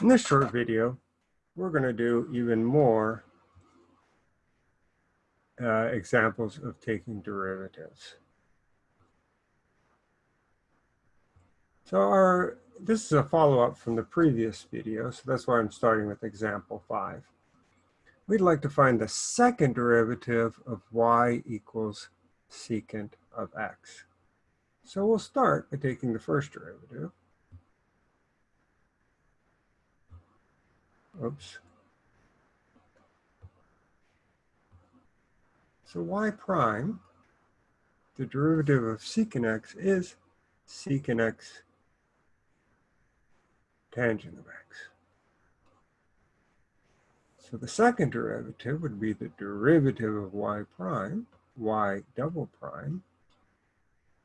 In this short video, we're going to do even more uh, examples of taking derivatives. So our this is a follow-up from the previous video, so that's why I'm starting with example five. We'd like to find the second derivative of y equals secant of x. So we'll start by taking the first derivative. Oops. So y prime, the derivative of secant x is secant x tangent of x. So the second derivative would be the derivative of y prime, y double prime.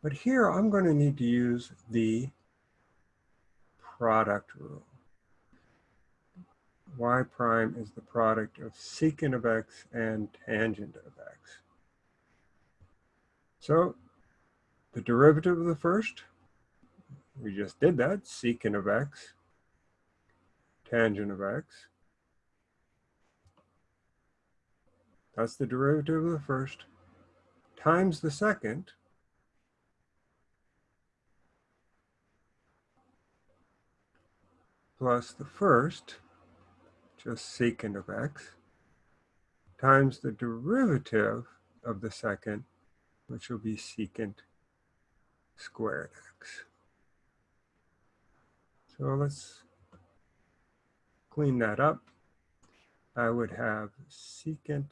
But here I'm going to need to use the product rule y prime is the product of secant of x and tangent of x. So the derivative of the first, we just did that, secant of x, tangent of x. That's the derivative of the first, times the second, plus the first, just secant of x, times the derivative of the second, which will be secant squared x. So let's clean that up. I would have secant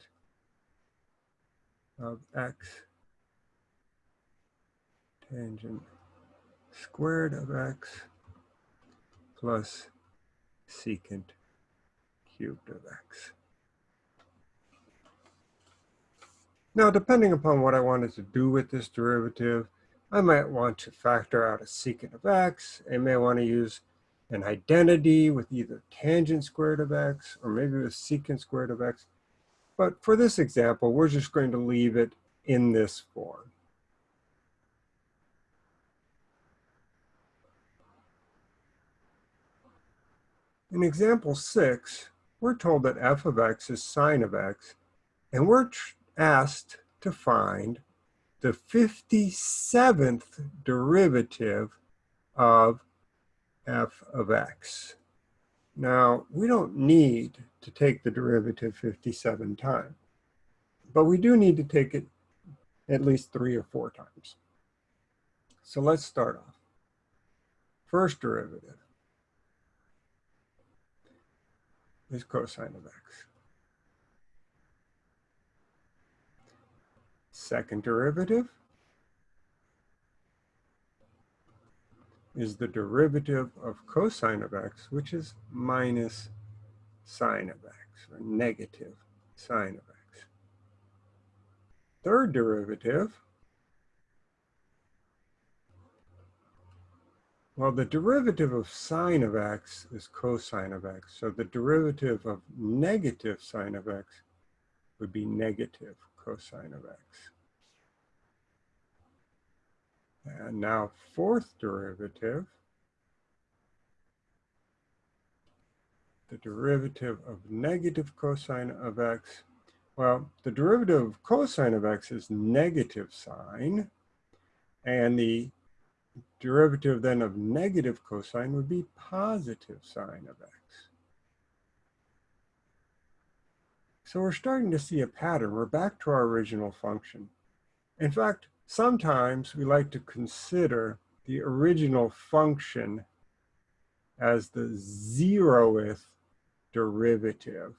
of x tangent squared of x plus secant cubed of x. Now, depending upon what I wanted to do with this derivative, I might want to factor out a secant of x. I may want to use an identity with either tangent squared of x or maybe with secant squared of x. But for this example, we're just going to leave it in this form. In example six, we're told that f of x is sine of x, and we're asked to find the 57th derivative of f of x. Now, we don't need to take the derivative 57 times, but we do need to take it at least three or four times. So let's start off. First derivative. Is cosine of x. Second derivative is the derivative of cosine of x, which is minus sine of x, or negative sine of x. Third derivative Well, the derivative of sine of x is cosine of x. So the derivative of negative sine of x would be negative cosine of x. And now fourth derivative, the derivative of negative cosine of x. Well, the derivative of cosine of x is negative sine, and the derivative then of negative cosine would be positive sine of x. So we're starting to see a pattern. We're back to our original function. In fact, sometimes we like to consider the original function as the zeroth derivative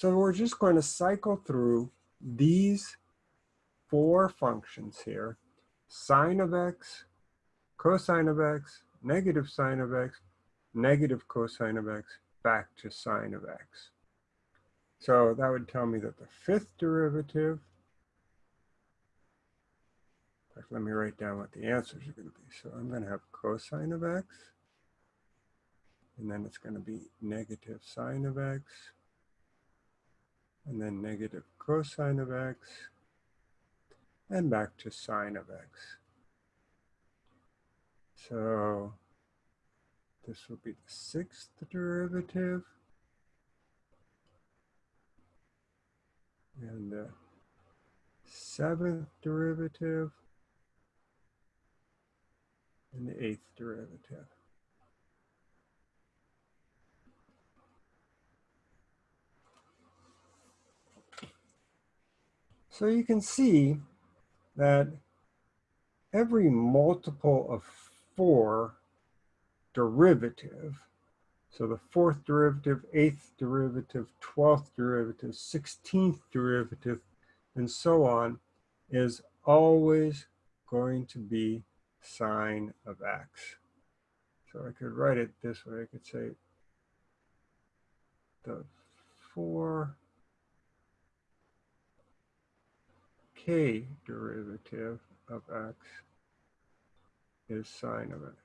So we're just going to cycle through these four functions here, sine of x, cosine of x, negative sine of x, negative cosine of x, back to sine of x. So that would tell me that the fifth derivative, let me write down what the answers are going to be. So I'm going to have cosine of x, and then it's going to be negative sine of x, and then negative cosine of x, and back to sine of x. So this will be the sixth derivative. And the seventh derivative. And the eighth derivative. So you can see that every multiple of 4 derivative, so the fourth derivative, eighth derivative, 12th derivative, 16th derivative, and so on, is always going to be sine of x. So I could write it this way. I could say the 4 k derivative of x is sine of x.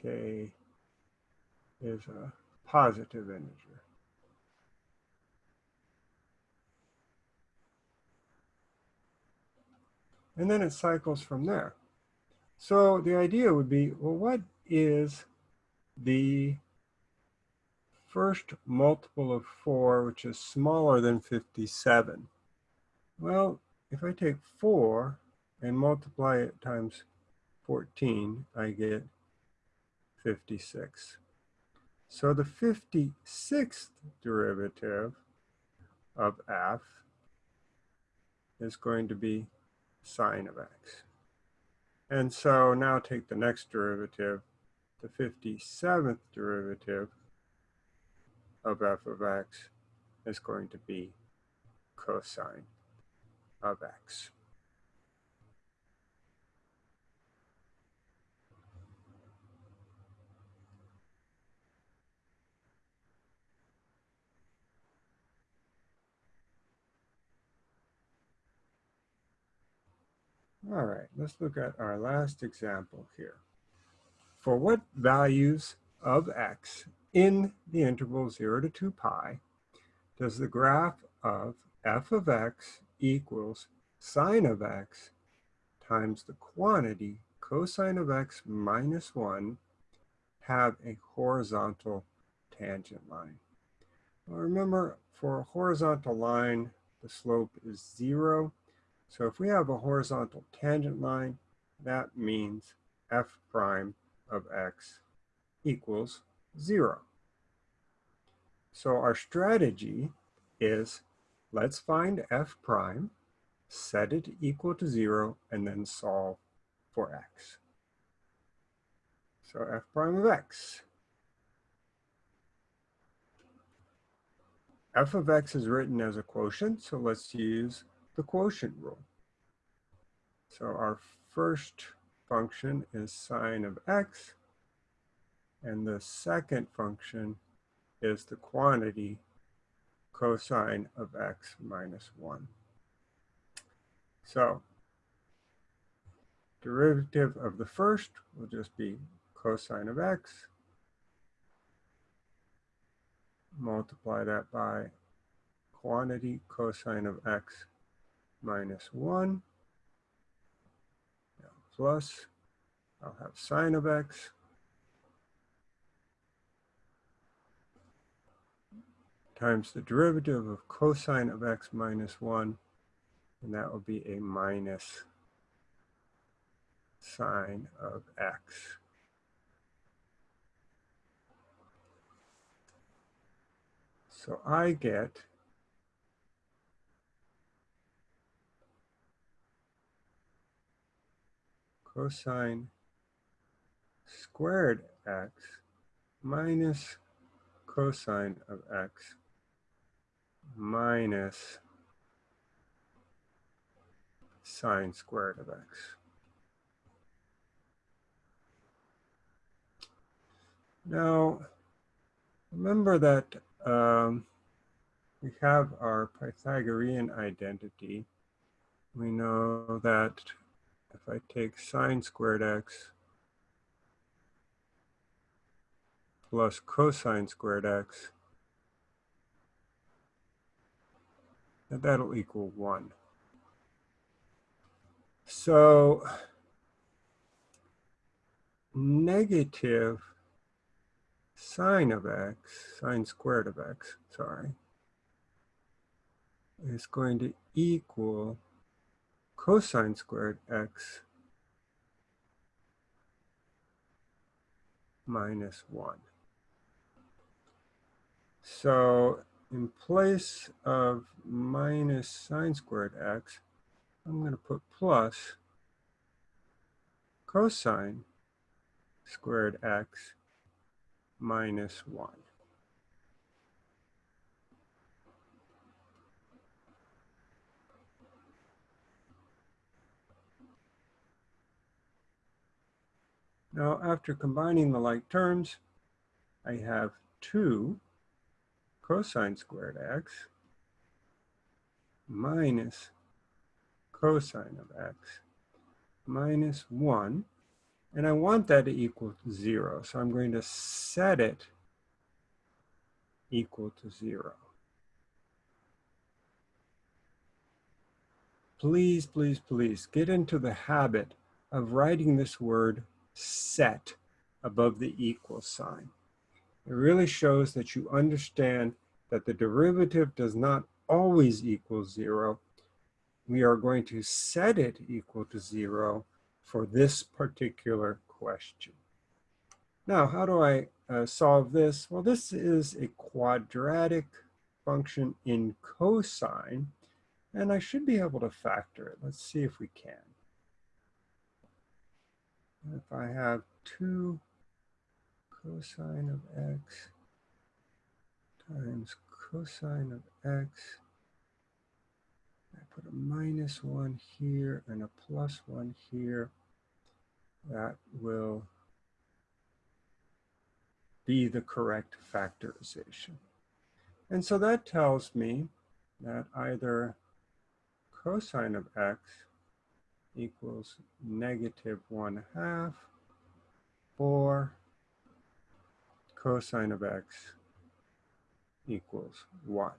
k is a positive integer. And then it cycles from there. So the idea would be, well, what is the first multiple of 4, which is smaller than 57? Well, if I take 4 and multiply it times 14, I get 56. So the 56th derivative of f is going to be sine of x. And so now take the next derivative, the 57th derivative of f of x is going to be cosine of x. All right, let's look at our last example here. For what values of x in the interval 0 to 2 pi does the graph of f of x equals sine of x times the quantity cosine of x minus 1 have a horizontal tangent line. Well, remember, for a horizontal line, the slope is 0. So if we have a horizontal tangent line, that means f prime of x equals 0. So our strategy is Let's find f prime, set it equal to zero, and then solve for x. So f prime of x. f of x is written as a quotient, so let's use the quotient rule. So our first function is sine of x, and the second function is the quantity cosine of x minus 1. So derivative of the first will just be cosine of x. Multiply that by quantity cosine of x minus 1 plus I'll have sine of x times the derivative of cosine of x minus 1, and that will be a minus sine of x. So I get cosine squared x minus cosine of x minus sine squared of x. Now, remember that um, we have our Pythagorean identity. We know that if I take sine squared x plus cosine squared x that that'll equal 1. So negative sine of x, sine squared of x, sorry, is going to equal cosine squared x minus 1. So in place of minus sine squared x, I'm going to put plus cosine squared x minus 1. Now, after combining the like terms, I have 2 cosine squared x minus cosine of x minus 1. And I want that to equal 0. So I'm going to set it equal to 0. Please, please, please get into the habit of writing this word set above the equal sign. It really shows that you understand that the derivative does not always equal zero. We are going to set it equal to zero for this particular question. Now, how do I uh, solve this? Well, this is a quadratic function in cosine, and I should be able to factor it. Let's see if we can. If I have 2 cosine of x times cosine of x, I put a minus 1 here and a plus 1 here, that will be the correct factorization. And so that tells me that either cosine of x equals negative 1 half or cosine of x equals 1.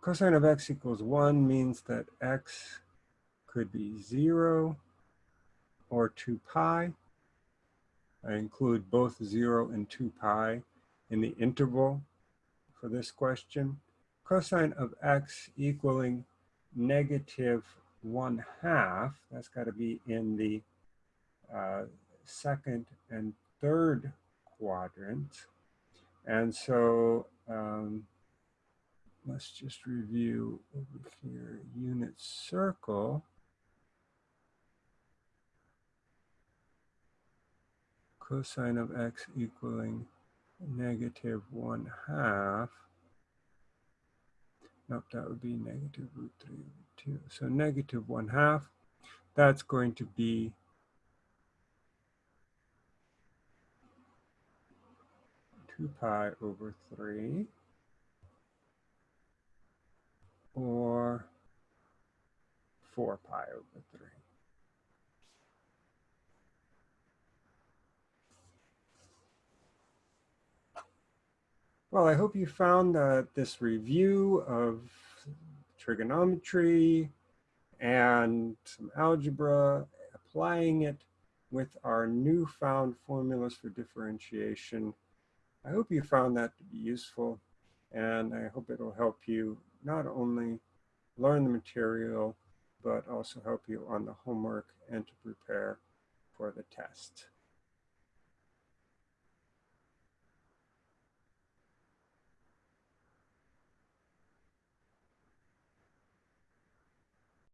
Cosine of x equals 1 means that x could be 0 or 2 pi. I include both 0 and 2 pi in the interval for this question. Cosine of x equaling negative 1 half, that's got to be in the uh, second and third quadrant. And so um, let's just review over here, unit circle. Cosine of x equaling negative 1 half Nope, that would be negative root 3 over 2. So negative 1 half, that's going to be two pi over three or four pi over three. Well, I hope you found that this review of trigonometry and some algebra, applying it with our newfound formulas for differentiation. I hope you found that to be useful, and I hope it'll help you not only learn the material, but also help you on the homework and to prepare for the test.